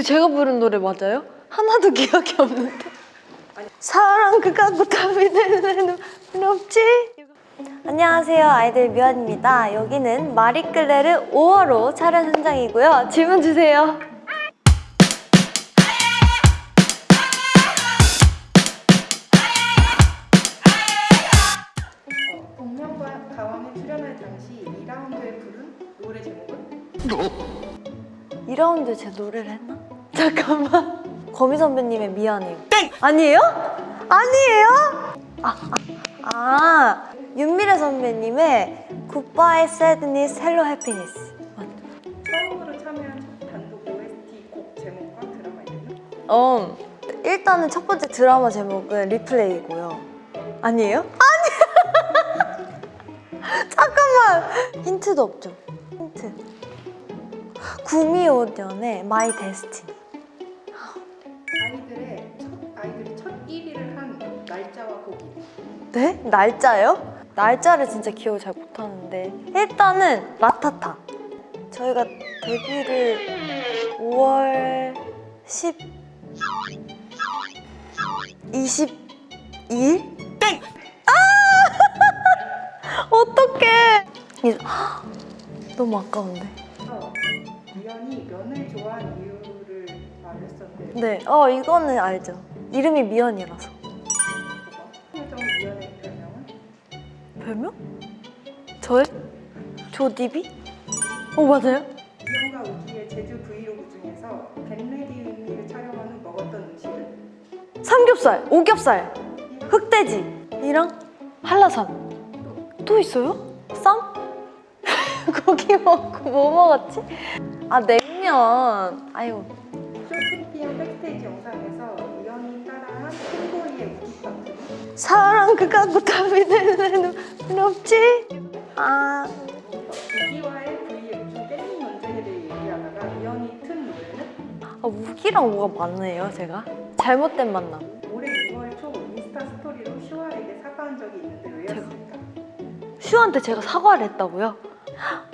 이거 제가 부른 노래 맞아요? 하나도 기억이 없는데 사랑 그 갖고 답이 되는 없지? 안녕하세요 아이들 미연입니다 여기는 마리끌레르 5월호 촬영 현장이고요 질문 주세요 복면과 가왕에 출연할 당시 2라운드에 부른 노래 제목은? 2라운드 제 노래를 했나? 잠깐만 거미 선배님의 미안해요 아니에요? 아니에요? 아, 아, 아 윤미래 선배님의 Goodbye Sadness, Hello Happiness 맞죠? 처음으로 참여한 첫 단독 OST 곡 제목과 드라마 이름은? 어, 일단은 첫 번째 드라마 제목은 리플레이고요 아니에요? 아니에요 잠깐만 힌트도 없죠? 힌트 구미호년의 마이 데스티니 아이들의 첫 아이들이 첫 1위를 한 날짜와 곡이 네? 날짜요? 날짜를 진짜 기억을 잘 못하는데 일단은 라타타 저희가 데뷔를 5월 10... 22일? 땡! 아! 어떡해 너무 아까운데 그래서 미연이 면을 좋아한 이유 를 말했었는데 네, 어 이거는 알죠 이름이 미연이라서 미연의 별명은? 별명? 저요? 조디비? 어 맞아요? 미연과 우기의 제주 브이로그 중에서 get ready with me를 촬영한 후 먹었던 음식은? 삼겹살, 오겹살, 흑돼지 이랑 한라산 또 있어요? 쌈? 고기 먹고 뭐 먹었지? 아 냉면 아이고 사랑 그 갖고 답이 되는 없지? 아 우기와의 대해 얘기하다가 튼 노래는? 아, 우기랑 뭐가 많네요 제가 잘못된 만남 올해 6월 초 인스타 스토리로 슈아에게 사과한 적이 있는데 왜였을까? 슈한테 제가 사과를 했다고요?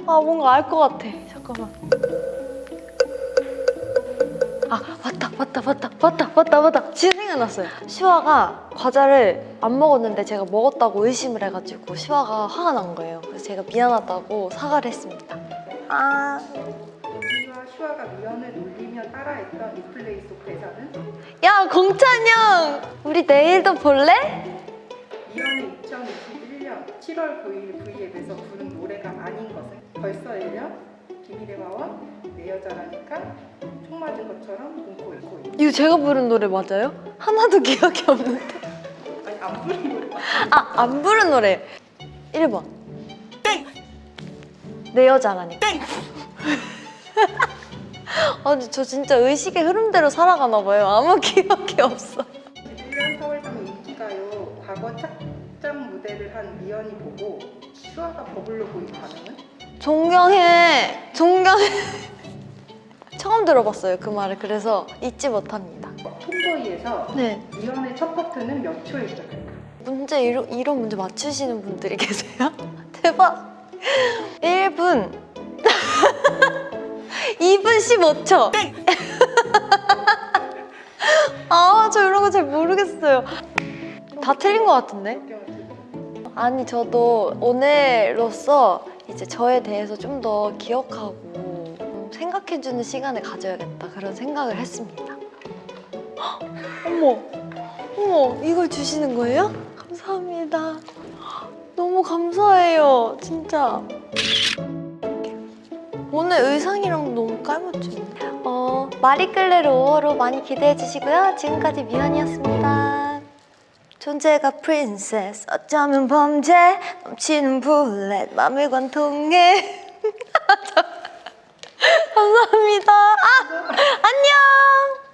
아 뭔가 알 것 같아 잠깐만 아 맞다 맞다 맞다 맞다 맞다 맞다. 지금 생각났어요. 슈아가 과자를 안 먹었는데 제가 먹었다고 의심을 해가지고 슈아가 화가 난 거예요. 그래서 제가 미안하다고 사과를 했습니다. 아... 우기와 슈아가 미연을 놀리며 따라했던 리플레이 속 대사는? 야 공찬 형! 우리 내일도 볼래? 미연이 2021년 7월 9일 V앱에서 부른 노래가 아닌 것은 벌써 1년, 비밀의 화원, 내 여자라니까, 총 맞은 것처럼 눈코 입고 있 이거 제가 부른 노래 맞아요? 하나도 기억이 없는데 아니 안 부른 노래 맞아. 아, 안 부른 노래. 1번. 내 여자라니까. 아니, 저 진짜 의식의 흐름대로 살아가나 봐요. 아무 기억이 없어. 21년 4월당 인기가요 과거 착장 무대를 한 미연이 보고 슈아가 버블로 보인 반응은? 존경해. 존경해. 처음 들어봤어요, 그 말을. 그래서 잊지 못합니다. 톰보이에서 네. 미연의 첫 파트는 몇 초에 시작할까? 문제, 이런, 이런 문제 맞추시는 분들이 계세요? 대박. 1분. 2분 15초. 아, 저 이런 거 잘 모르겠어요. 다 틀린 것 같은데? 아니, 저도 오늘로써 이제 저에 대해서 좀 더 기억하고 음, 생각해주는 시간을 가져야겠다. 그런 생각을 했습니다. 헉, 어머, 어머, 이걸 주시는 거예요? 감사합니다. 너무 감사해요, 진짜. 오늘 의상이랑 너무 깔맞춤. 어, 마리끌레르 5호로 많이 기대해 주시고요. 지금까지 미연이었습니다. 존재가 프린세스, 어쩌면 범죄, 넘치는 블랙, 맘을 관통해. 감사합니다. 아, 안녕!